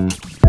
Música